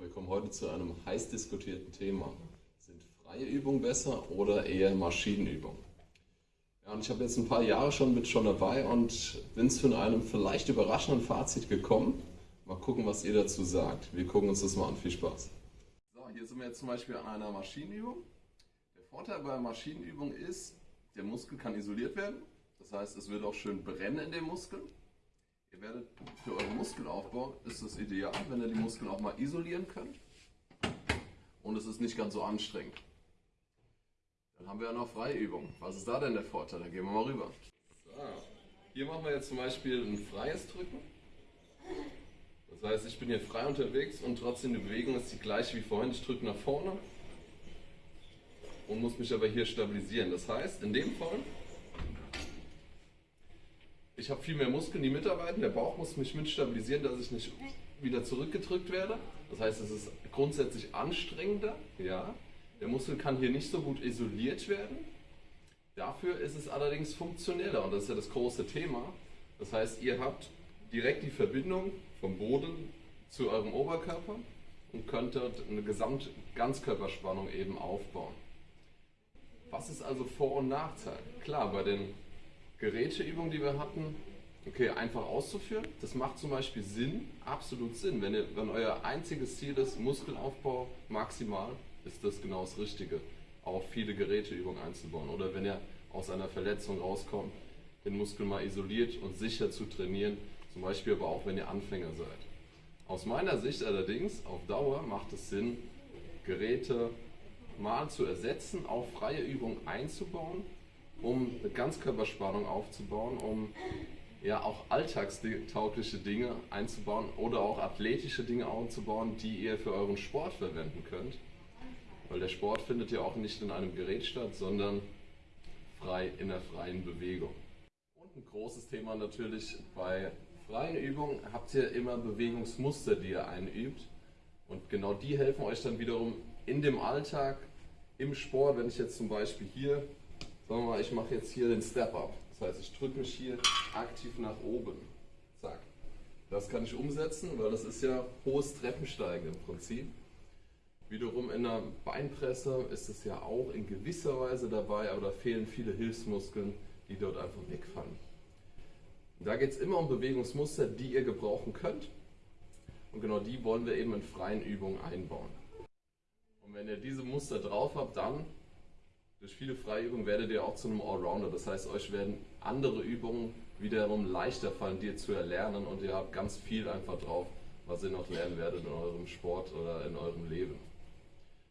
wir kommen heute zu einem heiß diskutierten Thema. Sind freie Übungen besser oder eher Maschinenübungen? Ja, und ich habe jetzt ein paar Jahre schon mit schon dabei und bin zu einem vielleicht überraschenden Fazit gekommen. Mal gucken, was ihr dazu sagt. Wir gucken uns das mal an. Viel Spaß. So, hier sind wir jetzt zum Beispiel an einer Maschinenübung. Der Vorteil bei Maschinenübungen ist, der Muskel kann isoliert werden. Das heißt, es wird auch schön brennen in dem Muskel. Ihr werdet für euren Muskelaufbau ist es ideal, wenn ihr die Muskeln auch mal isolieren könnt. Und es ist nicht ganz so anstrengend. Dann haben wir ja noch Freiübungen. Was ist da denn der Vorteil? Da gehen wir mal rüber. So. Hier machen wir jetzt zum Beispiel ein freies Drücken. Das heißt, ich bin hier frei unterwegs und trotzdem die Bewegung ist die gleiche wie vorhin. Ich drücke nach vorne und muss mich aber hier stabilisieren. Das heißt, in dem Fall ich habe viel mehr Muskeln, die mitarbeiten. Der Bauch muss mich mit stabilisieren, dass ich nicht wieder zurückgedrückt werde. Das heißt, es ist grundsätzlich anstrengender. Ja. Der Muskel kann hier nicht so gut isoliert werden. Dafür ist es allerdings funktioneller und das ist ja das große Thema. Das heißt, ihr habt direkt die Verbindung vom Boden zu eurem Oberkörper und könnt dort eine Gesamt-Ganzkörperspannung eben aufbauen. Was ist also Vor- und Nachteil? Klar, bei den Geräteübung, die wir hatten, okay, einfach auszuführen. Das macht zum Beispiel Sinn, absolut Sinn. Wenn, ihr, wenn euer einziges Ziel ist, Muskelaufbau maximal, ist das genau das Richtige, auch viele Geräteübungen einzubauen. Oder wenn ihr aus einer Verletzung rauskommt, den Muskel mal isoliert und sicher zu trainieren, zum Beispiel aber auch, wenn ihr Anfänger seid. Aus meiner Sicht allerdings, auf Dauer macht es Sinn, Geräte mal zu ersetzen, auch freie Übungen einzubauen um eine Ganzkörperspannung aufzubauen, um ja auch alltagstaugliche Dinge einzubauen oder auch athletische Dinge aufzubauen, die ihr für euren Sport verwenden könnt. Weil der Sport findet ja auch nicht in einem Gerät statt, sondern frei in der freien Bewegung. Und ein großes Thema natürlich bei freien Übungen habt ihr immer Bewegungsmuster, die ihr einübt. Und genau die helfen euch dann wiederum in dem Alltag, im Sport, wenn ich jetzt zum Beispiel hier Sagen wir mal, ich mache jetzt hier den Step-Up. Das heißt, ich drücke mich hier aktiv nach oben. Zack. Das kann ich umsetzen, weil das ist ja hohes Treppensteigen im Prinzip. Wiederum in der Beinpresse ist es ja auch in gewisser Weise dabei, aber da fehlen viele Hilfsmuskeln, die dort einfach wegfallen. Da geht es immer um Bewegungsmuster, die ihr gebrauchen könnt. Und genau die wollen wir eben in freien Übungen einbauen. Und wenn ihr diese Muster drauf habt, dann durch viele Freiübungen werdet ihr auch zu einem Allrounder. Das heißt, euch werden andere Übungen wiederum leichter fallen, dir zu erlernen und ihr habt ganz viel einfach drauf, was ihr noch lernen werdet in eurem Sport oder in eurem Leben.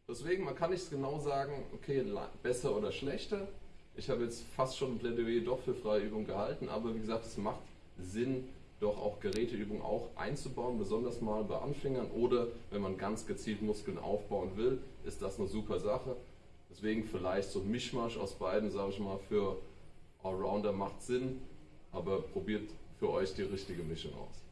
Deswegen, man kann nicht genau sagen, okay, besser oder schlechter. Ich habe jetzt fast schon ein Plädoyer doch für freie Übungen gehalten, aber wie gesagt, es macht Sinn, doch auch Geräteübungen auch einzubauen, besonders mal bei Anfängern oder wenn man ganz gezielt Muskeln aufbauen will, ist das eine super Sache. Deswegen vielleicht so ein Mischmasch aus beiden, sage ich mal, für Allrounder macht Sinn, aber probiert für euch die richtige Mischung aus.